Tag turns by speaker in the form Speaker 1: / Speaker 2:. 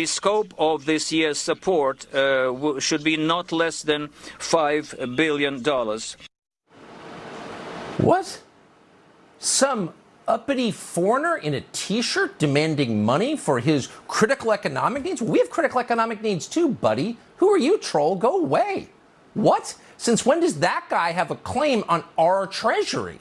Speaker 1: The scope of this year's support uh, should be not less than $5 billion.
Speaker 2: What? Some uppity foreigner in a t shirt demanding money for his critical economic needs? We have critical economic needs too, buddy. Who are you, troll? Go away. What? Since when does that guy have a claim on our treasury?